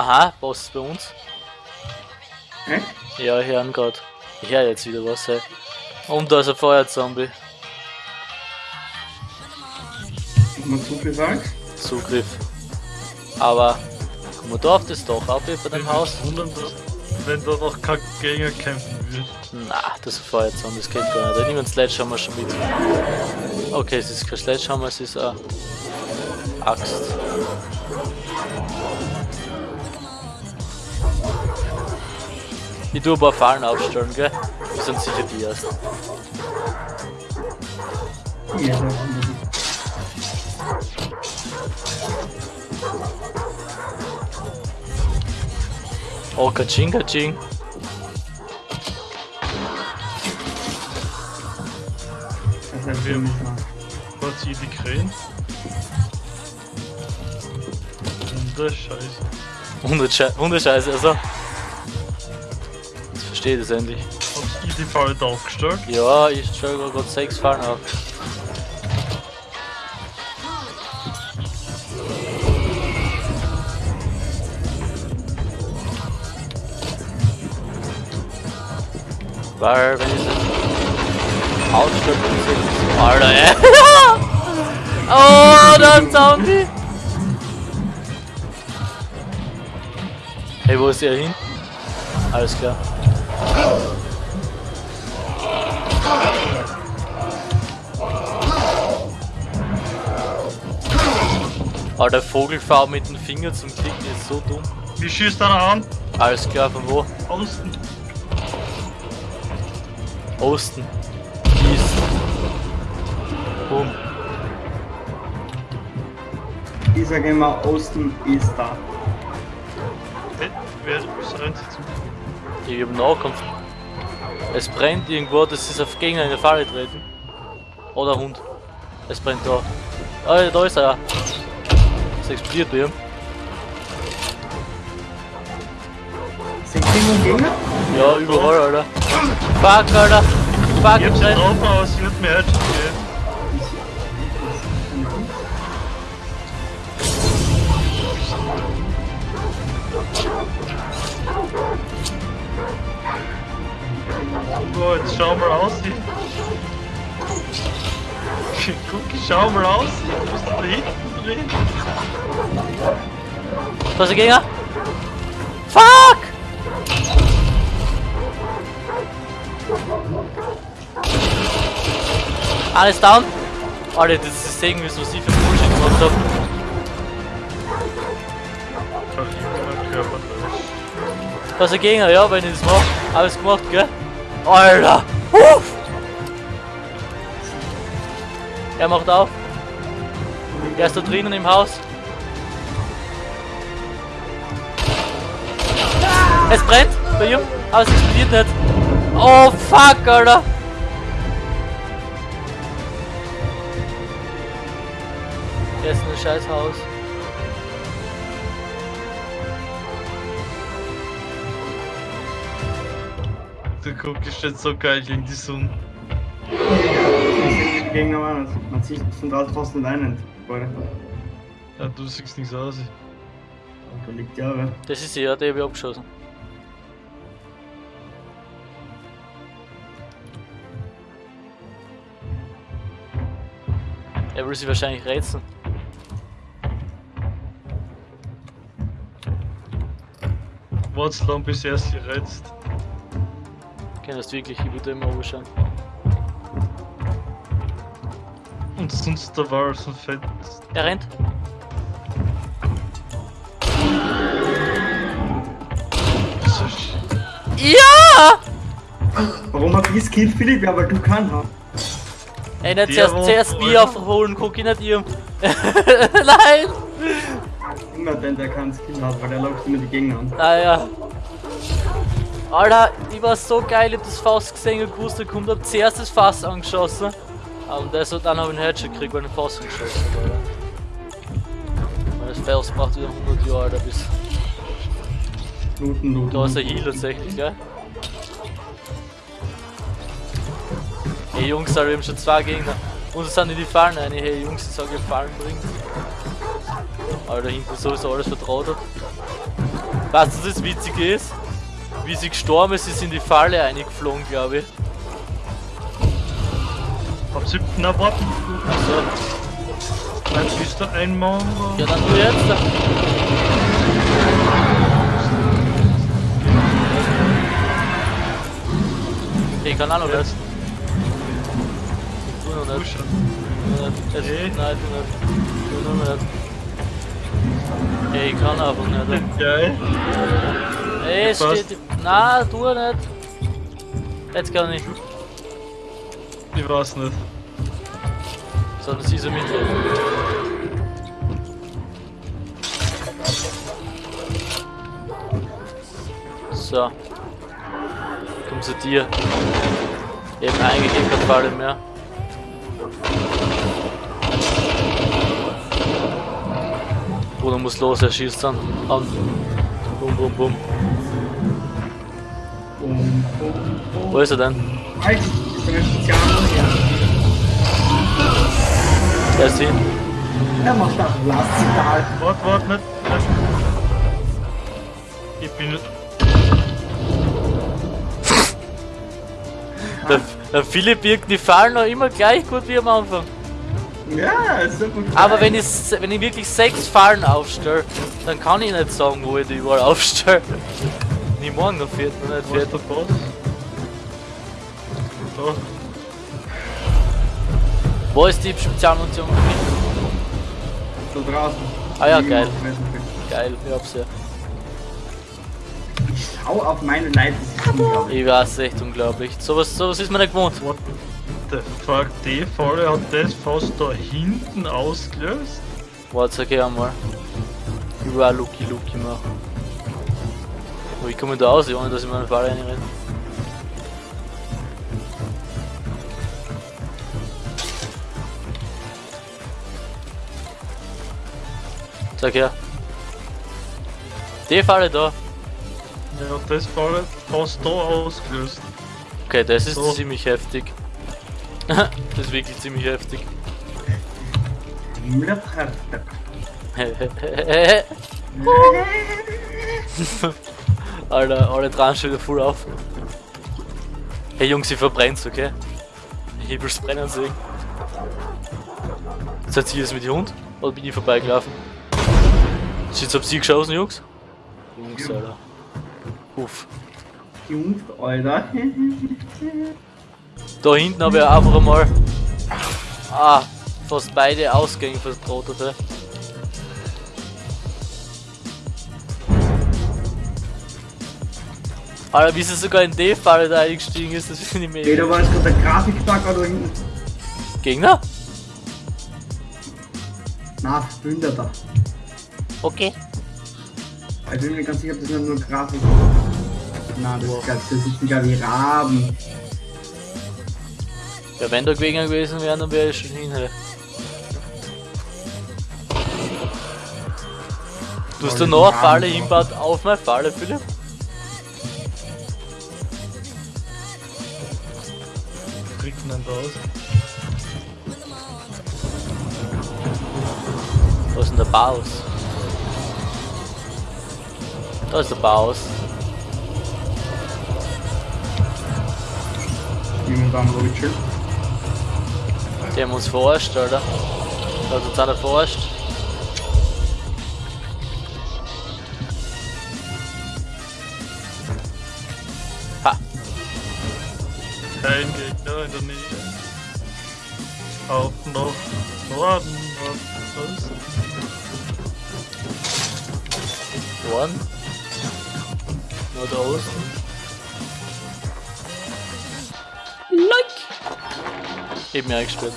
Aha, Boss ist bei uns. Hä? Ja, ich höre ihn grad. Ich höre jetzt wieder was, hey. Und da ist ein Feuerzombie. Man Zugriff gesagt? Zugriff. Aber kommen wir da auf das Dach ab bei dem Haus? Wundern, wenn da noch kein Gegner kämpfen wird. Na, das ist ein Feuerzombie, das geht gar nicht. Ich nehme einen Sledgehammer schon mit. Okay, es ist kein Sledgehammer, es ist eine Axt. Ich tue ein paar Fallen aufstellen, gell? Wir sind sicher die ersten. Ja, Oh, kaching, kaching. das wir. Was hier die Krähen? Und Scheiße. Hundesche Hundescheiße, also. Verstehe das endlich. Die Falle da aufgestellt? Ja, ich stelle gerade sechs Fallen auf. Weil, wenn ich das dann es Alter, ey. oh, da ist ein Zombie. Hey, wo ist der hin? Alles klar. Aber der Vogelfahrt mit dem Finger zum Klicken ist so dumm. Wie schießt einer an? Alles klar, von wo? Außen. Osten. East. Boom. Ich sage immer, Osten ist da. Wer ist rennt zu? Ich hab Nahkampf. Es brennt irgendwo, das ist auf Gegner in der Falle treten. Oder Hund. Es brennt da. Ah, ja, da ist er ja. Es explodiert bei ihm. Sind die Gegner? Ja, überall, Alter. Fuck, Alter. Fuck, Ich hab sie brennt. drauf, aber sie wird mir jetzt So, jetzt schau mal aus. Guck, ich schau mal aus. Du musst da hinten drehen. Da ist der Gegner. Fuck! Alles down. Alter, das ist irgendwie so sie für Bullshit gemacht hab. Ach, ich bin mein Körper drin. Da ist der Gegner, ja, wenn ich das mach. Alles gemacht, gell? Alter! Uff! Er macht auf. Er ist da drinnen im Haus. Es brennt bei ihm, aber es explodiert nicht. Oh fuck, Alter! Er ist in einem scheiß Haus. Du guckst jetzt so geil in die Sonne. Die Gegner es. Man sieht von draußen fast nicht einen. Ja, du siehst nichts aus. Da liegt ja aber. Das ist er, der habe ich abgeschossen. Er will sich wahrscheinlich rätseln. Warte lang, bis er sie reizt. Kann das wirklich, ich würde immer anschauen. Und sonst da war so fett. Er rennt. Ja! Warum hab ich Skill, Philipp? Ja, weil du kannst. Ey, nicht Der zuerst, zuerst Bier aufholen, guck ich nicht ihm. Nein! Immer den, der keinen Skill hat, weil der läuft immer die Gegner an. Naja. Alter, ich war so geil, ich hab das Fass gesehen und gewusst, er kommt, hab zuerst das Fass angeschossen. Und das hat dann ich einen Headshot gekriegt, weil ich ein Fass angeschossen hab, Alter. Und das Fass braucht wieder 100 Jahre, Alter, bis... Looten, looten. Da ist ein Heal tatsächlich, gell? Hey Jungs, wir haben schon zwei Gegner. Und es sind in die Fallen rein. Hey Jungs, ich sag, ihr Fallen bringt. Alter, hinten sowieso alles vertraut hat. Weißt du, was das Witzige ist? Wie sie gestorben ist, ist in die Falle eingeflogen, glaube ich. Ab 7. erwarten. So, Dann bist du ein Mongo. ja dann du jetzt. Ich kann auch noch. Ich tu noch nicht. Noch nicht. Nein, tu nicht. Tu noch nicht. Ich kann einfach nicht. Geil. Es steht. Nein, tu nicht. Jetzt kann ich. Ich weiß nicht. Sondern sie so mitlaufen. So. Komm zu dir. Eben eigentlich keine Falle mehr. Bruder muss los, er schießt dann an. Bum, bum, bum. Bum, bum, bum. Wo ist er denn? Halt, ich bin ein Spezialmann. Der ist hin. Er macht das Blassital. Warte, warte, nicht. nicht. Ich bin. Der, der Philipp birgt die Fallen noch immer gleich gut wie am Anfang. Ja, ist so gut. Aber wenn ich, wenn ich wirklich sechs Fallen aufstelle, dann kann ich nicht sagen, wo ich die überall aufstelle. Nie morgen noch nicht ist vierten. der Boss? Da. Wo ist die Spezialmunition? Da draußen. Ah ja, geil. nicht. Geil, ich hab's ja. Ich schau auf meine unglaublich. Ich weiß, echt unglaublich. Sowas, sowas ist mir nicht gewohnt. Fuck? Die Falle hat das fast da hinten ausgelöst? Warte, sag ich einmal. Ich will auch Lucky Lucky machen. Aber wie komme ich da aus, ohne dass ich meine Falle reinrenne? Sag her. Die Falle da. Ja, das Falle fast da ausgelöst. Okay, das ist So. ziemlich heftig. Das ist wirklich ziemlich heftig. Alter, alle dran schon wieder voll auf. Hey Jungs, ich verbrennt's, okay? Will's brennen sehen. Seid ihr das mit dem Hund? Oder bin ich vorbeigelaufen? Jetzt habt ihr geschossen, Jungs? Jungs, Alter. Uff. Jungs, Alter. Da hinten habe ich einfach einmal ah, fast beide Ausgänge vertrotete. Alter, wie sie sogar in die Falle da eingestiegen ist, das finde ich Ey, da mega. war jetzt gerade der Grafikbug da hinten. Gegner? Na, Behinderte. Okay. Ich bin mir ganz sicher, ob das nur Grafik Na, das ist ganz, das ist wieder wie Raben. Ja, wenn da Gegner gewesen wären, dann wäre ich schon hin. Du hast da noch eine Falle hinbaut auf meine Falle, Philipp? Kriegt man da aus? Wo ist denn der Baus? Da ist der Baus. Jemand am Rutschel. Die haben uns verarscht, Alter. Da hat uns einer verarscht. Ha, Kein Gegner in der Nähe. Auf nach Norden. Was ist Norden. Nordosten. Like! eben ja hergestellt.